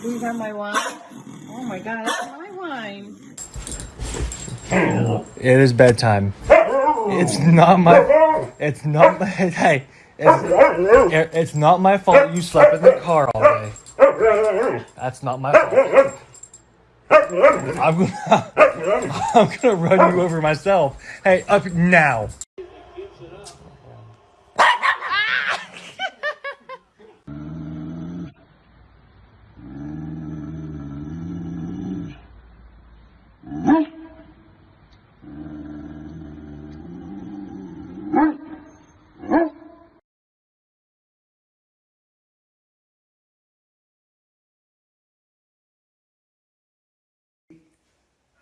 Please are my wine. Oh my god, that's my wine. It is bedtime. It's not my. It's not my. Hey, it's, it- it's not my fault you slept in the car all day. That's not my fault. I'm gonna. I'm gonna run you over myself. Hey, up now.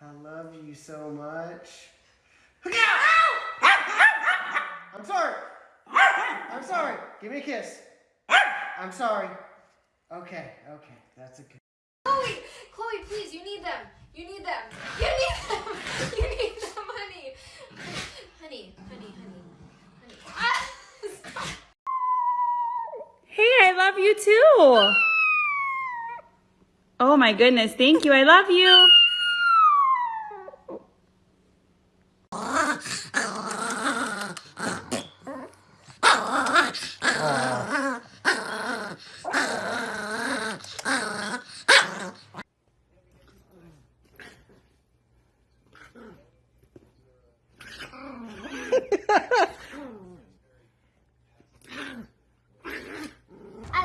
I love you so much. I'm sorry. I'm sorry. Give me a kiss. I'm sorry. Okay, okay, that's a good. Chloe, Chloe, please, you need them. You need them. You need them. You need them, honey. Honey, honey, honey, honey. Ah, stop. Hey, I love you too. Oh my goodness, thank you. I love you. I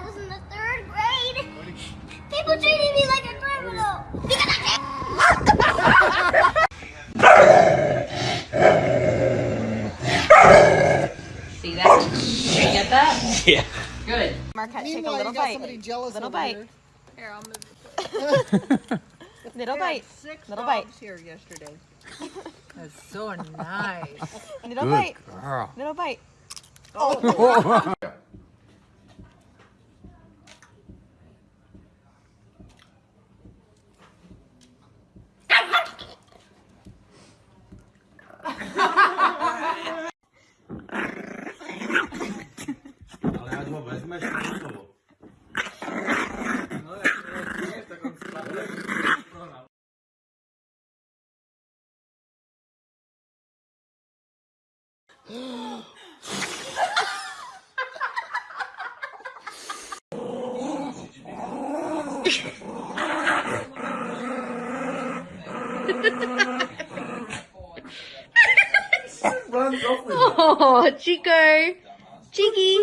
was in the third grade. People treated me like a criminal because I can't. See that? You get that? Yeah. Good. Marquette, take a Meanwhile, little you got bite. somebody jealous of the Little over bite. here. Here, I'll move. Little I bite. had six Little bite. dogs here yesterday. That's so nice. Little bite. girl. Little bite. Oh, Oh, Chico. Chicky.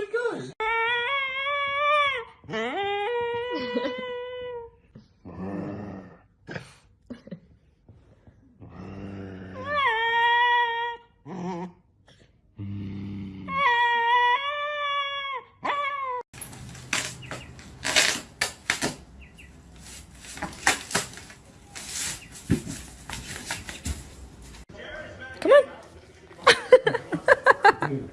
Come on.